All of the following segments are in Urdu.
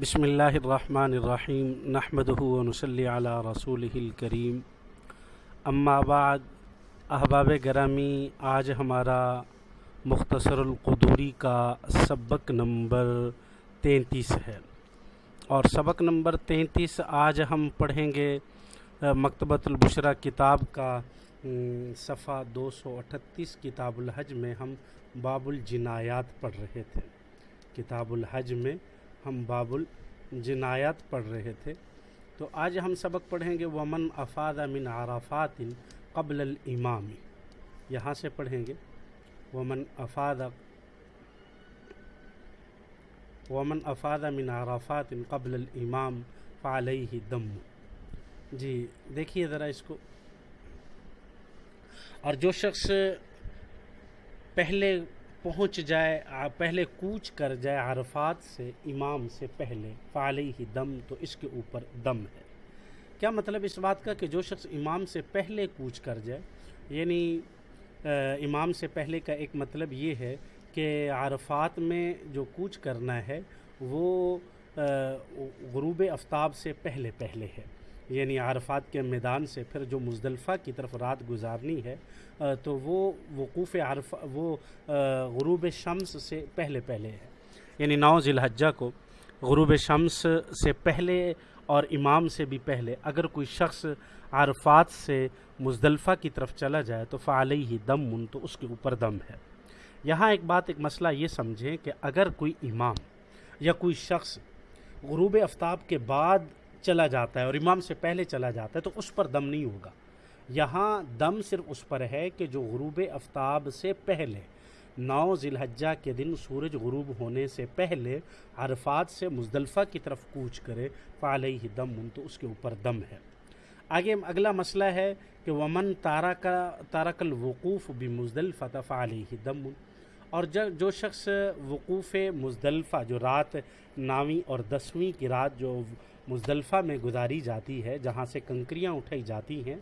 بسم اللہ الرحمن الرحیم نحمدہ و نصلی علی رسول الکریم۔ اما بعد، احباب گرامی، آج ہمارا مختصر القدوری کا سبق نمبر تینتیس ہے۔ اور سبق نمبر تینتیس آج ہم پڑھیں گے مکتبۃ البشرا کتاب کا صفحہ دو سو اٹھتیس، کتاب الحج میں ہم باب الجنایات پڑھ رہے تھے۔ کتاب الحج میں ہم باب الجنایات پڑھ رہے تھے۔ تو آج ہم سبق پڑھیں گے، ومن افاد من عرفات قبل الامام یہاں سے پڑھیں گے۔ ومن افاد ومن افاد من عرفات قبل الامام فعلیہ دم۔ جی دیکھیے ذرا اس کو۔ اور جو شخص پہلے پہنچ جائے پہلے کوچ کر جائے عرفات سے، امام سے پہلے، فعلی ہی دم تو اس کے اوپر دم ہے۔ کیا مطلب اس بات کا کہ جو شخص امام سے پہلے کوچ کر جائے یعنی امام سے پہلے کا ایک مطلب یہ ہے کہ عرفات میں جو کوچ کرنا ہے، وہ غروب آفتاب سے پہلے پہلے ہے۔ یعنی عرفات کے میدان سے پھر جو مزدلفہ کی طرف رات گزارنی ہے تو وہ وقوف عرف، وہ غروب شمس سے پہلے پہلے ہے۔ یعنی نو ذی الحجہ کو غروب شمس سے پہلے اور امام سے بھی پہلے۔ اگر کوئی شخص عرفات سے مزدلفہ کی طرف چلا جائے تو فعلی ہی دم من تو اس کے اوپر دم ہے۔ یہاں ایک بات، ایک مسئلہ یہ سمجھیں کہ اگر کوئی امام یا کوئی شخص غروب آفتاب کے بعد چلا جاتا ہے اور امام سے پہلے چلا جاتا ہے تو اس پر دم نہیں ہوگا۔ یہاں دم صرف اس پر ہے کہ جو غروب آفتاب سے پہلے، نو ذی الحجہ کے دن سورج غروب ہونے سے پہلے عرفات سے مزدلفہ کی طرف کوچ کرے، فعلیہ دم، ان تو اس کے اوپر دم ہے۔ آگے اگلا مسئلہ ہے کہ ومن تارا کا تارک الوقوف بھی مزدلفہ فعلیہ دم۔ اور جو شخص وقوف مزدلفہ، جو رات ناویں اور دسویں کی رات، جو مزدلفہ میں گزاری جاتی ہے، جہاں سے کنکریاں اٹھائی جاتی ہیں،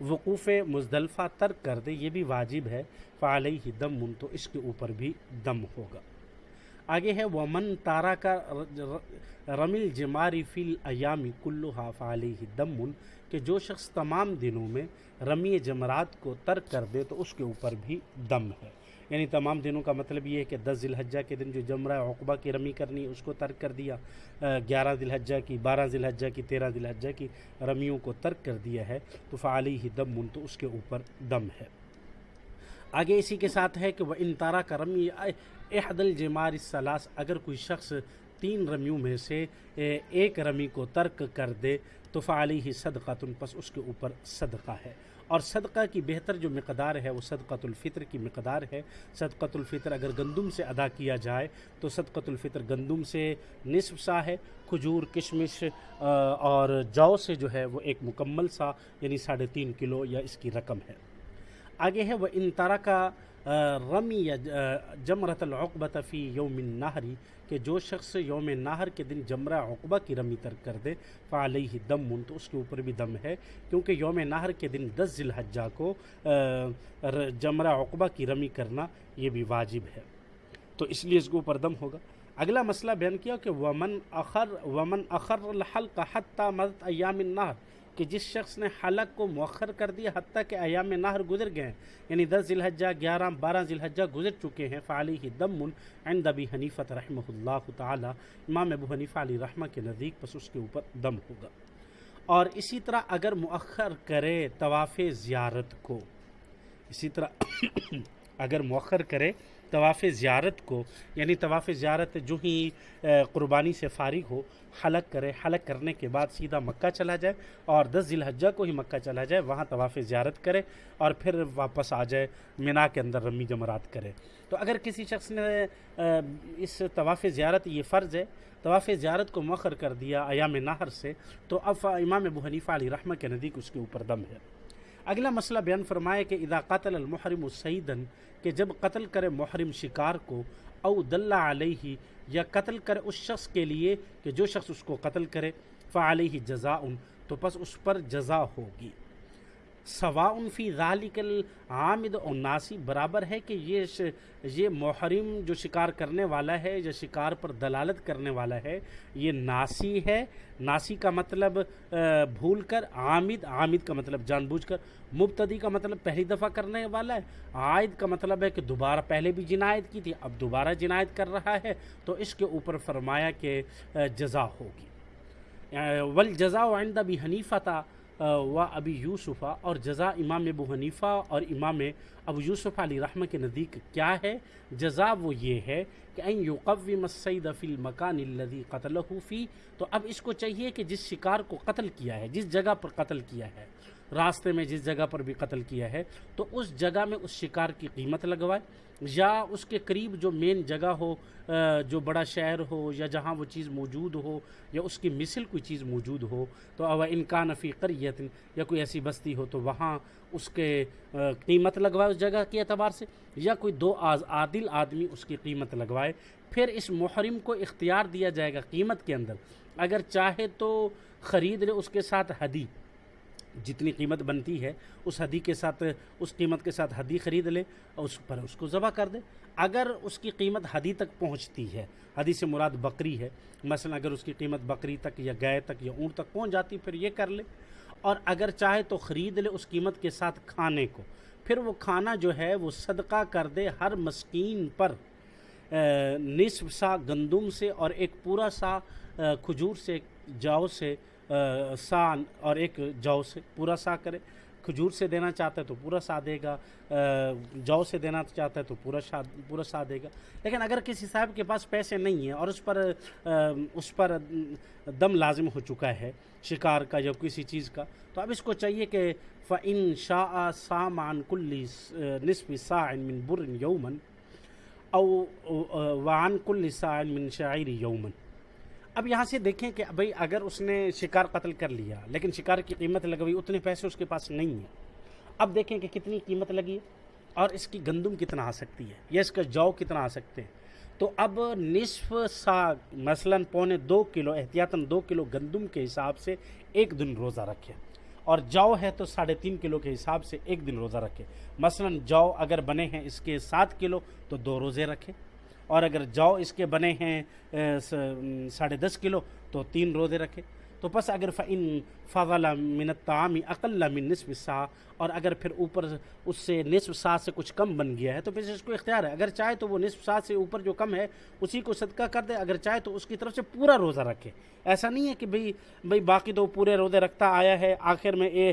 وقوف مزدلفہ ترک کر دے یہ بھی واجب ہے فعلی ہی دم من تو اس کے اوپر بھی دم ہوگا۔ آگے ہے، ومن تارا کا رمل جماری فل ایامی کلو فعلی ہی دم من کہ جو شخص تمام دنوں میں رمی جمرات کو ترک کر دے تو اس کے اوپر بھی دم ہے۔ یعنی تمام دنوں کا مطلب یہ ہے کہ دس ذی الحجہ کے دن جو جمرہ عقبہ کی رمی کرنی، اس کو ترک کر دیا گیارہ ذی الحجہ کی، بارہ ذی الحجہ کی، تیرہ ذی الحجہ کی رمیوں کو ترک کر دیا ہے، تو فعلی ہی دم من، تو اس کے اوپر دم ہے۔ آگے اسی کے ساتھ ہے کہ وہ انتارا کا رمی احد الجمار السلاس اگر کوئی شخص تین رمیوں میں سے ایک رمی کو ترک کر دے، تو فعلی ہی صدقہ تن پس اس کے اوپر صدقہ ہے۔ اور صدقہ کی بہتر جو مقدار ہے وہ صدقۃ الفطر کی مقدار ہے۔ صدقۃ الفطر اگر گندم سے ادا کیا جائے تو صدقۃ الفطر گندم سے نصف سا ہے، کھجور، کشمش اور جو سے جو ہے وہ ایک مکمل سا یعنی ساڑھے تین کلو یا اس کی رقم ہے۔ آگے ہے وہ ان طرح کا رمی یا جمرت العقبۃ فی یوم النہری کہ جو شخص یوم نہر کے دن جمرہ عقبہ کی رمی ترک کر دے، فعلیہ دم من تو اس کے اوپر بھی دم ہے۔ کیونکہ یوم نہر کے دن دس ذی الحجہ کو جمرہ عقبہ کی رمی کرنا یہ بھی واجب ہے۔ تو اس لیے اس کے اوپر دم ہوگا۔ اگلا مسئلہ بیان کیا کہ ومن اخر ومن اخر الحلق حتی مدت ایام النہر۔ کہ جس شخص نے حلق کو مؤخر کر دیا حتیٰ کہ ایام نہر گزر گئے ہیں یعنی دس ذی الحجہ گیارہ، بارہ ذی الحجہ گزر چکے ہیں فعلی ہی دم عند ابی حنیفت رحمہ اللہ تعالی، امام ابو حنیفہ علی رحمہ کے نزدیک، پس اس کے اوپر دم ہوگا۔ اور اسی طرح اگر مؤخر کرے طواف زیارت کو، اسی طرح اگر مؤخر کرے، طواف زیارت کو یعنی طواف زیارت جو ہی قربانی سے فارغ ہو، حلق کرے، حلق کرنے کے بعد سیدھا مکہ چلا جائے اور دس ذی الحجہ کو ہی مکہ چلا جائے، وہاں طواف زیارت کرے اور پھر واپس آ جائے، مینا کے اندر رمی جمرات کرے۔ تو اگر کسی شخص نے اس طواف زیارت یہ فرض ہے، طواف زیارت کو مؤخر کر دیا ایام نہر سے، تو اب امام ابو حنیفہ علی رحمہ کے نزدیک اس کے اوپر دم ہے۔ اگلا مسئلہ بیان فرمائے کہ اذا قتل المحرم سیدن کہ جب قتل کرے محرم شکار کو، او دل علیہ، یا قتل کرے اس شخص کے لیے کہ جو شخص اس کو قتل کرے، فعلیہ جزاء تو پس اس پر جزا ہوگی۔ سوا فی ذالک العامد اور ناسی، برابر ہے کہ یہ یہ محرم جو شکار کرنے والا ہے جو شکار پر دلالت کرنے والا ہے، یہ ناسی ہے۔ ناسی کا مطلب بھول کر، عامد عامد کا مطلب جان بوجھ کر۔ مبتدی کا مطلب پہلی دفعہ کرنے والا ہے۔ عائد کا مطلب ہے کہ دوبارہ پہلے بھی جنایت کی تھی، اب دوبارہ جنایت کر رہا ہے۔ تو اس کے اوپر فرمایا کہ جزا ہوگی۔ ول جزا عند بھی حنیفہ تھا و ابی یوسفہ اور جزا امام ابو حنیفہ اور امام ابو یوسف علی رحمہ کے نزدیک کیا ہے؟ جزا وہ یہ ہے کہ این یقوم السید فی المکان الذی قتلہ فی، تو اب اس کو چاہیے کہ جس شکار کو قتل کیا ہے، جس جگہ پر قتل کیا ہے، راستے میں جس جگہ پر بھی قتل کیا ہے، تو اس جگہ میں اس شکار کی قیمت لگوائے۔ یا اس کے قریب جو مین جگہ ہو جو بڑا شہر ہو یا جہاں وہ چیز موجود ہو یا اس کی مثل کوئی چیز موجود ہو، تو اب انکان فی قریت یا کوئی ایسی بستی ہو تو وہاں اس کے قیمت لگوائے اس جگہ کے اعتبار سے یا کوئی دو عادل آدمی اس کی قیمت لگوائے۔ پھر اس محرم کو اختیار دیا جائے گا قیمت کے اندر۔ اگر چاہے تو خرید لے اس کے ساتھ حدی جتنی قیمت بنتی ہے، اس حدی کے ساتھ، اس قیمت کے ساتھ حدی خرید لے اور اس پر اس کو ذبح کر دے۔ اگر اس کی قیمت حدی تک پہنچتی ہے، حدی سے مراد بکری ہے، مثلا اگر اس کی قیمت بکری تک یا گائے تک یا اونٹ تک پہنچ جاتی، پھر یہ کر لے۔ اور اگر چاہے تو خرید لے اس قیمت کے ساتھ کھانے کو۔ پھر وہ کھانا جو ہے، وہ صدقہ کر دے ہر مسکین پر۔ نصف سا گندم سے اور ایک پورا سا کھجور سے، جاؤ سے سا اور ایک جو سے پورا سا کرے۔ کھجور سے دینا چاہتا ہے تو پورا سا دے گا۔ جو سے دینا چاہتا ہے تو پورا شا پورا سا دے گا۔ لیکن اگر کسی صاحب کے پاس پیسے نہیں ہیں اور اس پر اس پر دم لازم ہو چکا ہے شکار کا یا کسی چیز کا، تو اب اس کو چاہیے کہ فعن شاہ سامان کلی نصف سا من بر یومن او وعن کل سا من شاعر یومن اب یہاں سے دیکھیں کہ بھائی اگر اس نے شکار قتل کر لیا، لیکن شکار کی قیمت لگوئی اتنے پیسے اس کے پاس نہیں ہیں۔ اب دیکھیں کہ کتنی قیمت لگی ہے اور اس کی گندم کتنا آ سکتی ہے، یا اس کا جو کتنا آ سکتے ہیں۔ تو اب نصف سا، مثلا پونے دو کلو، احتیاطاً دو کلو گندم کے حساب سے ایک دن روزہ رکھے اور جو ہے تو ساڑھے تین کلو کے حساب سے ایک دن روزہ رکھے مثلا جو اگر بنے ہیں اس کے سات کلو، تو دو روزے رکھے اور اگر جو اس کے بنے ہیں ساڑھے دس کلو، تو تین روزے رکھے۔ تو بس اگر فعن فضل منت تعامی اقل من نصف سا اور اگر پھر اوپر اس سے نصف سا سے کچھ کم بن گیا ہے، تو پھر اس کو اختیار ہے۔ اگر چاہے تو وہ نصف سا سے اوپر جو کم ہے، اسی کو صدقہ کر دے۔ اگر چاہے تو اس کی طرف سے پورا روزہ رکھے۔ ایسا نہیں ہے کہ بھئی بھئی باقی تو پورے روزے رکھتا آیا ہے، آخر میں اے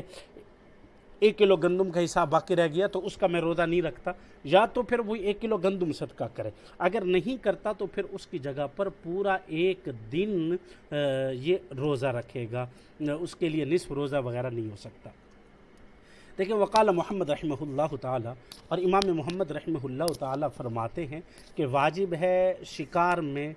ایک کلو گندم کا حساب باقی رہ گیا تو اس کا میں روزہ نہیں رکھتا۔ یا تو پھر وہ ایک کلو گندم صدقہ کرے۔ اگر نہیں کرتا تو پھر اس کی جگہ پر پورا ایک دن یہ روزہ رکھے گا۔ اس کے لیے نصف روزہ وغیرہ نہیں ہو سکتا۔ دیکھیں، وقال محمد رحمہ اللہ تعالیٰ اور امام محمد رحمہ اللہ تعالیٰ فرماتے ہیں کہ واجب ہے شکار میں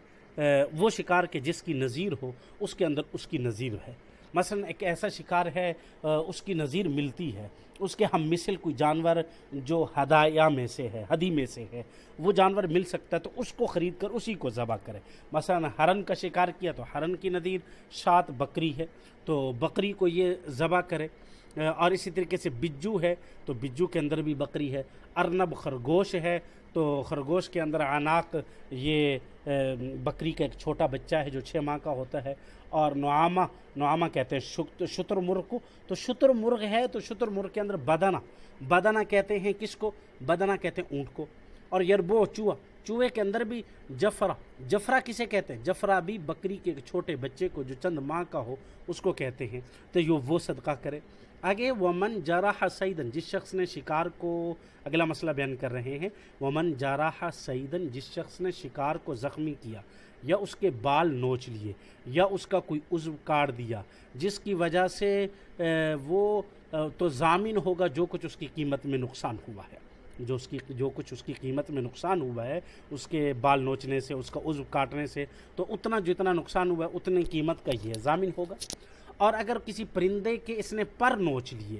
وہ شکار کے جس کی نظیر ہو، اس کے اندر اس کی نظیر ہے۔ مثلا ایک ایسا شکار ہے اس کی نظیر ملتی ہے۔ اس کے ہم مثل کوئی جانور جو ہدایہ میں سے ہے، ہدی میں سے ہے، وہ جانور مل سکتا ہے تو اس کو خرید کر اسی کو ذبح کرے۔ مثلا ہرن کا شکار کیا تو ہرن کی نظیر شات بکری ہے تو بکری کو یہ ذبح کرے۔ اور اسی طریقے سے بجو ہے تو بجو کے اندر بھی بکری ہے۔ ارنب خرگوش ہے تو خرگوش کے اندر عناق، یہ بکری کا ایک چھوٹا بچہ ہے جو چھ ماہ کا ہوتا ہے اور نعامہ نعامہ کہتے ہیں شتر مرغ کو۔ تو شتر مرغ ہے تو شتر مرغ کے اندر بدنا بدنا کہتے ہیں کس کو؟ بدنا کہتے ہیں اونٹ کو۔ اور یربو، چوہا، چوہے کے اندر بھی جفرا جفرا کسے کہتے ہیں؟ جفرا بھی بکری کے چھوٹے بچے کو جو چند ماہ کا ہو اس کو کہتے ہیں۔ تو یہ وہ صدقہ کرے۔ آگے ومن جارح سعیدن جس شخص نے شکار کو، اگلا مسئلہ بیان کر رہے ہیں۔ ومن جارح سعیدن جس شخص نے شکار کو زخمی کیا، یا اس کے بال نوچ لیے، یا اس کا کوئی عضو کاٹ دیا، جس کی وجہ سے وہ تو ضامن ہوگا جو کچھ اس کی قیمت میں نقصان ہوا ہے۔ جو اس کی، جو کچھ اس کی قیمت میں نقصان ہوا ہے، اس کے بال نوچنے سے، اس کا عضو کاٹنے سے، تو اتنا جتنا نقصان ہوا ہے، اتنی قیمت کا یہ ضامن ہوگا۔ اور اگر کسی پرندے کے اس نے پر نوچ لیے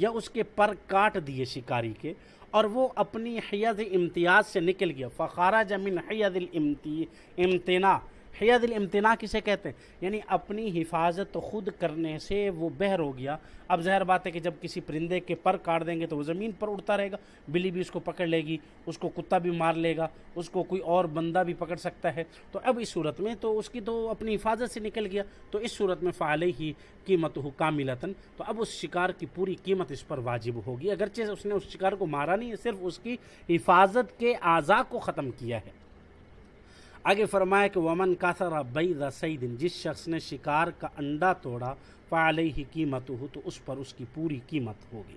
یا اس کے پر کاٹ دیے شکاری کے، اور وہ اپنی حیض امتیاز سے نکل گیا فخارہ جمین حیض الامتی امتنا حید الامتنا کسے کہتے ہیں؟ یعنی اپنی حفاظت خود کرنے سے وہ بہر ہو گیا۔ اب ظاہر بات ہے کہ جب کسی پرندے کے پر کاٹ دیں گے تو وہ زمین پر اڑتا رہے گا۔ بلی بھی اس کو پکڑ لے گی، اس کو کتا بھی مار لے گا، اس کو کوئی اور بندہ بھی پکڑ سکتا ہے۔ تو اب اس صورت میں تو اس کی تو اپنی حفاظت سے نکل گیا۔ تو اس صورت میں فعال ہی قیمت ہو کاملتاً۔ تو اب اس شکار کی پوری قیمت اس پر واجب ہوگی۔ اگرچہ اس نے اس شکار کو مارا نہیں ہے صرف اس کی حفاظت کے اعضاء کو ختم کیا ہے۔ آگے فرمایا کہ ومن کا سرا بئی سعید جس شخص نے شکار کا انڈا توڑا فعلیہ ہی قیمت ہو تو اس پر اس کی پوری قیمت ہوگی۔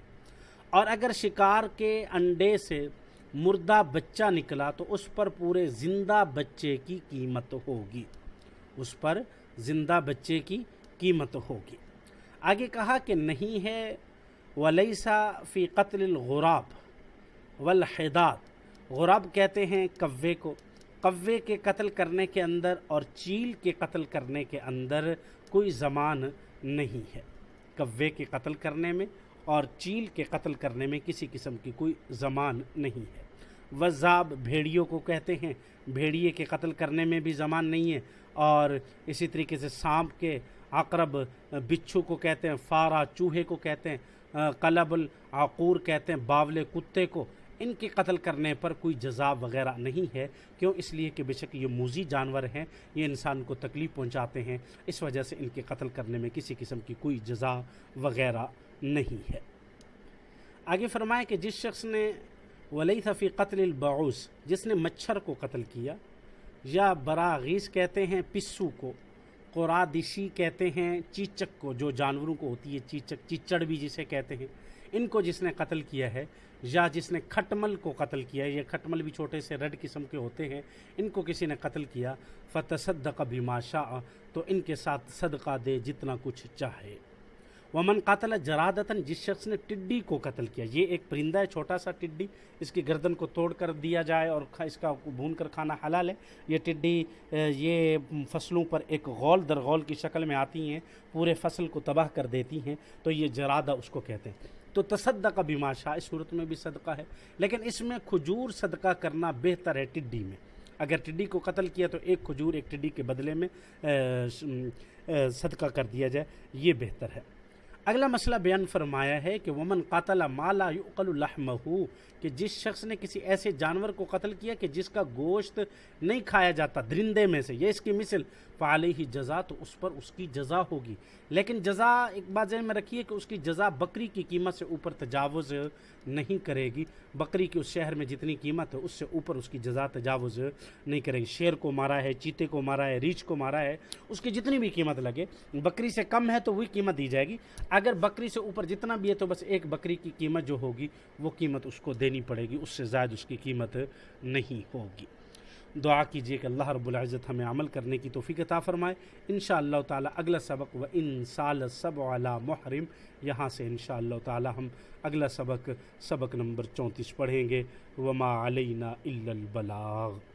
اور اگر شکار کے انڈے سے مردہ بچہ نکلا، تو اس پر پورے زندہ بچے کی قیمت ہوگی۔ اس پر زندہ بچے کی قیمت ہوگی۔ آگے کہا کہ نہیں ہے ولیسا فی قتل الغراب والحداد۔ غراب کہتے ہیں کوے کو۔ کوے کے قتل کرنے کے اندر اور چیل کے قتل کرنے کے اندر کوئی زمان نہیں ہے۔ کوے کے قتل کرنے میں اور چیل کے قتل کرنے میں کسی قسم کی کوئی زمان نہیں ہے۔ وزاب بھیڑیوں کو کہتے ہیں۔ بھیڑیے کے قتل کرنے میں بھی زمان نہیں ہے۔ اور اسی طریقے سے سانپ کے عقرب بچھو کو کہتے ہیں، فارا چوہے کو کہتے ہیں، قلب العقور کہتے ہیں، باولے کتے کو۔ ان کے قتل کرنے پر کوئی جزا وغیرہ نہیں ہے۔ کیوں؟ اس لیے کہ بے شک یہ موزی جانور ہیں، یہ انسان کو تکلیف پہنچاتے ہیں۔ اس وجہ سے ان کے قتل کرنے میں کسی قسم کی کوئی جزا وغیرہ نہیں ہے۔ آگے فرمایا کہ جس شخص نے ولی فی قتل البعوث، جس نے مچھر کو قتل کیا، یا براغیز کہتے ہیں، پسو کو قرادشی کہتے ہیں، چیچک کو، جو جانوروں کو ہوتی ہے چیچک، چیچڑ بھی جسے کہتے ہیں۔ ان کو جس نے قتل کیا ہے، یا جس نے کھٹمل کو قتل کیا ہے، یہ کھٹمل بھی چھوٹے سے ریڈ قسم کے ہوتے ہیں، ان کو کسی نے قتل کیا۔ فتصدق بما شاء، تو ان کے ساتھ صدقہ دے جتنا کچھ چاہے۔ ومن قاتل جرادتاً، جس شخص نے ٹڈی کو قتل کیا، یہ ایک پرندہ ہے، چھوٹا سا ٹڈی، اس کی گردن کو توڑ کر دیا جائے اور اس کا بھون کر کھانا حلال ہے۔ یہ ٹڈی یہ فصلوں پر ایک غول در غول کی شکل میں آتی ہیں، پورے فصل کو تباہ کر دیتی ہیں، تو یہ جرادہ اس کو کہتے ہیں۔ تو تصدقہ بھی ماشا اس صورت میں بھی صدقہ ہے۔ لیکن اس میں کھجور صدقہ کرنا بہتر ہے ٹڈی میں۔ اگر ٹڈی کو قتل کیا تو ایک کھجور ایک ٹڈی کے بدلے میں صدقہ کر دیا جائے، یہ بہتر ہے۔ اگلا مسئلہ بیان فرمایا ہے کہ ومن قاتل مالا یعقل لحمہ کہ جس شخص نے کسی ایسے جانور کو قتل کیا کہ جس کا گوشت نہیں کھایا جاتا درندے میں سے، یہ اس کی مثل فعلی ہی جزا، تو اس پر اس کی جزا ہوگی۔ لیکن جزا ایک بات ذہن میں رکھیے کہ اس کی جزا بکری کی قیمت سے اوپر تجاوز نہیں کرے گی۔ بکری کی اس شہر میں جتنی قیمت ہے، اس سے اوپر اس کی جزا تجاوز نہیں کرے گی۔ شیر کو مارا ہے، چیتے کو مارا ہے، ریچھ کو مارا ہے، اس کی جتنی بھی قیمت لگے، بکری سے کم ہے تو وہی قیمت دی جائے گی۔ اگر بکری سے اوپر جتنا بھی ہے تو بس ایک بکری کی قیمت جو ہوگی، وہ قیمت اس کو دینی پڑے گی، اس سے زائد اس کی قیمت نہیں ہوگی۔ دعا کیجیے کہ اللہ رب العزت ہمیں عمل کرنے کی توفیق عطا فرمائے۔ انشاءاللہ تعالی اگلا سبق، و ان سال سب علی محرم، یہاں سے انشاءاللہ تعالی ہم اگلا سبق سبق نمبر چونتیس پڑھیں گے۔ وما علینا الا البلاغ۔